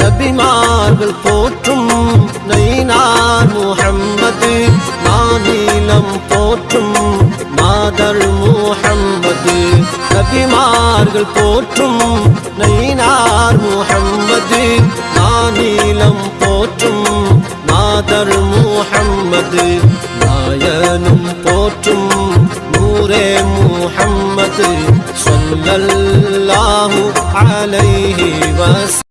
நபிமார்கள் போற்றும் நைனார் முகம்மது மாநிலம் போற்றும் மாதர் முகம்மது நபிமார்கள் போற்றும் நை முஹம்மது நாயனும் போற்றும் நூரே முகம்மது சொல்லல்லாஹு அலைஹி வஸல்லம்